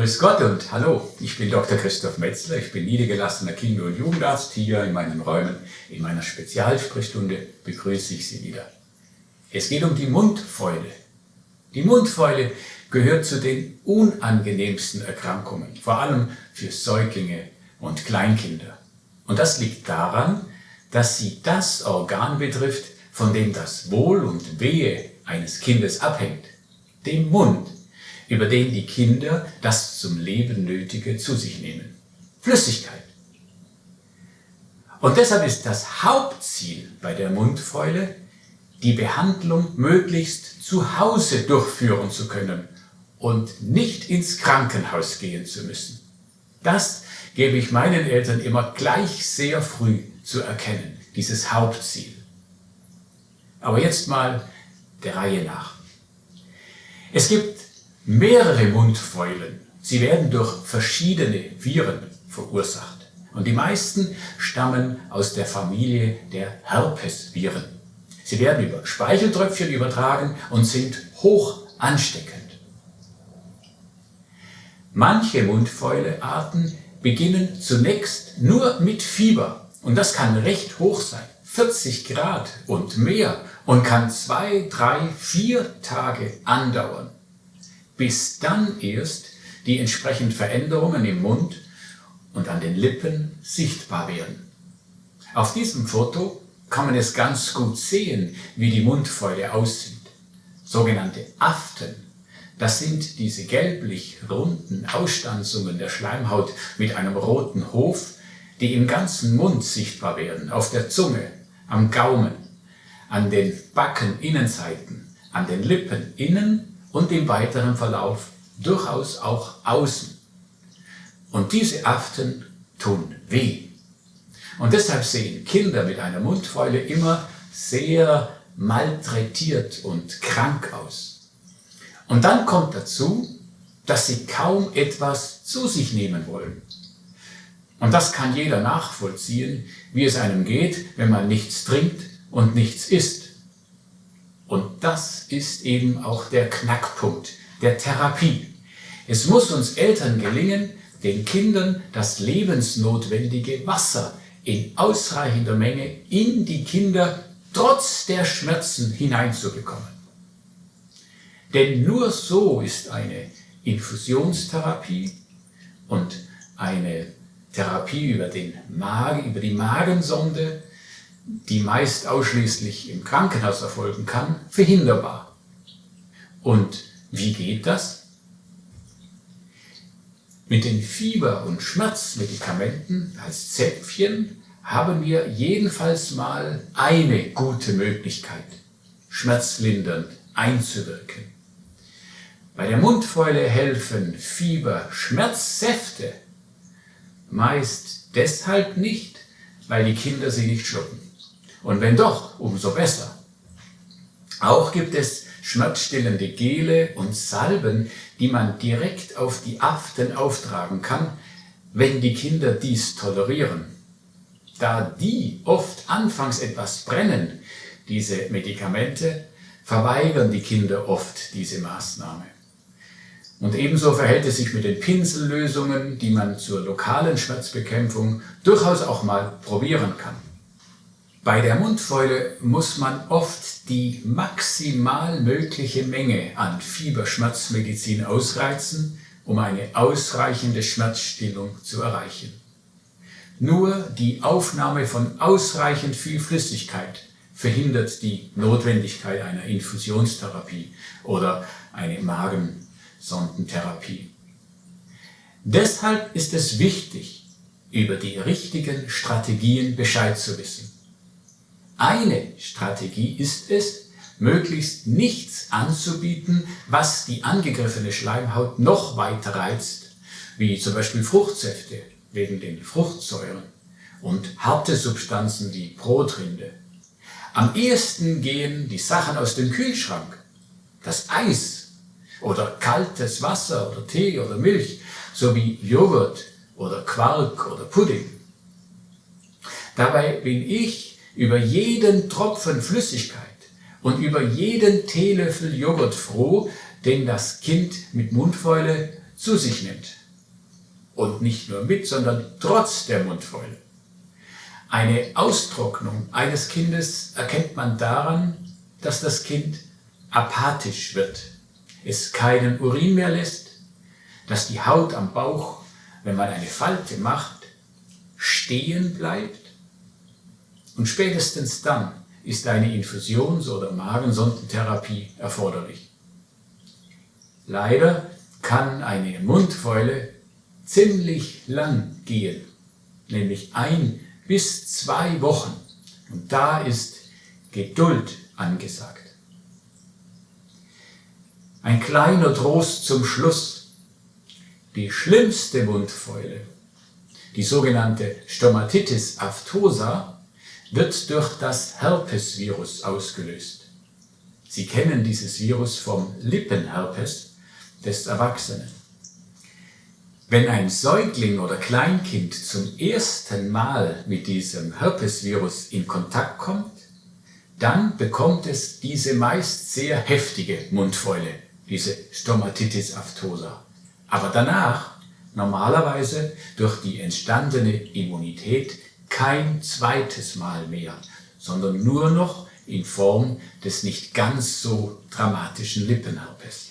grüß Gott und hallo, ich bin Dr. Christoph Metzler, ich bin niedergelassener Kinder- und Jugendarzt. Hier in meinen Räumen, in meiner Spezialsprechstunde begrüße ich Sie wieder. Es geht um die Mundfäule. Die Mundfäule gehört zu den unangenehmsten Erkrankungen, vor allem für Säuglinge und Kleinkinder. Und das liegt daran, dass sie das Organ betrifft, von dem das Wohl und Wehe eines Kindes abhängt, dem Mund über den die Kinder das zum Leben Nötige zu sich nehmen. Flüssigkeit. Und deshalb ist das Hauptziel bei der Mundfäule, die Behandlung möglichst zu Hause durchführen zu können und nicht ins Krankenhaus gehen zu müssen. Das gebe ich meinen Eltern immer gleich sehr früh zu erkennen, dieses Hauptziel. Aber jetzt mal der Reihe nach. Es gibt mehrere Mundfäulen. Sie werden durch verschiedene Viren verursacht. Und die meisten stammen aus der Familie der Herpesviren. Sie werden über Speicheltröpfchen übertragen und sind hoch ansteckend. Manche Mundfäulearten beginnen zunächst nur mit Fieber und das kann recht hoch sein, 40 Grad und mehr und kann zwei, drei, vier Tage andauern bis dann erst die entsprechenden Veränderungen im Mund und an den Lippen sichtbar werden. Auf diesem Foto kann man es ganz gut sehen, wie die Mundfäule aussieht. Sogenannte Aften, das sind diese gelblich runden Ausstanzungen der Schleimhaut mit einem roten Hof, die im ganzen Mund sichtbar werden, auf der Zunge, am Gaumen, an den Backeninnenseiten, an den Lippen innen und im weiteren Verlauf durchaus auch außen. Und diese Aften tun weh. Und deshalb sehen Kinder mit einer Mundfäule immer sehr malträtiert und krank aus. Und dann kommt dazu, dass sie kaum etwas zu sich nehmen wollen. Und das kann jeder nachvollziehen, wie es einem geht, wenn man nichts trinkt und nichts isst. Und das ist eben auch der Knackpunkt der Therapie. Es muss uns Eltern gelingen, den Kindern das lebensnotwendige Wasser in ausreichender Menge in die Kinder trotz der Schmerzen hineinzubekommen. Denn nur so ist eine Infusionstherapie und eine Therapie über, den Magen, über die Magensonde die meist ausschließlich im Krankenhaus erfolgen kann, verhinderbar. Und wie geht das? Mit den Fieber- und Schmerzmedikamenten als Zäpfchen haben wir jedenfalls mal eine gute Möglichkeit, schmerzlindernd einzuwirken. Bei der Mundfäule helfen Fieber-Schmerzsäfte meist deshalb nicht, weil die Kinder sie nicht schlucken. Und wenn doch, umso besser. Auch gibt es schmerzstillende Gele und Salben, die man direkt auf die Aften auftragen kann, wenn die Kinder dies tolerieren. Da die oft anfangs etwas brennen, diese Medikamente, verweigern die Kinder oft diese Maßnahme. Und ebenso verhält es sich mit den Pinsellösungen, die man zur lokalen Schmerzbekämpfung durchaus auch mal probieren kann. Bei der Mundfäule muss man oft die maximal mögliche Menge an Fieberschmerzmedizin ausreizen, um eine ausreichende Schmerzstillung zu erreichen. Nur die Aufnahme von ausreichend viel Flüssigkeit verhindert die Notwendigkeit einer Infusionstherapie oder eine Magensondentherapie. Deshalb ist es wichtig, über die richtigen Strategien Bescheid zu wissen. Eine Strategie ist es, möglichst nichts anzubieten, was die angegriffene Schleimhaut noch weiter reizt, wie zum Beispiel Fruchtsäfte wegen den Fruchtsäuren und harte Substanzen wie Brotrinde. Am ehesten gehen die Sachen aus dem Kühlschrank, das Eis oder kaltes Wasser oder Tee oder Milch sowie Joghurt oder Quark oder Pudding. Dabei bin ich über jeden Tropfen Flüssigkeit und über jeden Teelöffel Joghurt froh, den das Kind mit Mundfäule zu sich nimmt. Und nicht nur mit, sondern trotz der Mundfäule. Eine Austrocknung eines Kindes erkennt man daran, dass das Kind apathisch wird, es keinen Urin mehr lässt, dass die Haut am Bauch, wenn man eine Falte macht, stehen bleibt und spätestens dann ist eine Infusions- oder Magensondentherapie erforderlich. Leider kann eine Mundfäule ziemlich lang gehen, nämlich ein bis zwei Wochen. Und da ist Geduld angesagt. Ein kleiner Trost zum Schluss. Die schlimmste Mundfäule, die sogenannte Stomatitis aftosa, wird durch das Herpesvirus ausgelöst. Sie kennen dieses Virus vom Lippenherpes des Erwachsenen. Wenn ein Säugling oder Kleinkind zum ersten Mal mit diesem Herpesvirus in Kontakt kommt, dann bekommt es diese meist sehr heftige Mundfäule, diese Stomatitis aftosa. Aber danach, normalerweise durch die entstandene Immunität, kein zweites Mal mehr, sondern nur noch in Form des nicht ganz so dramatischen Lippenherpes.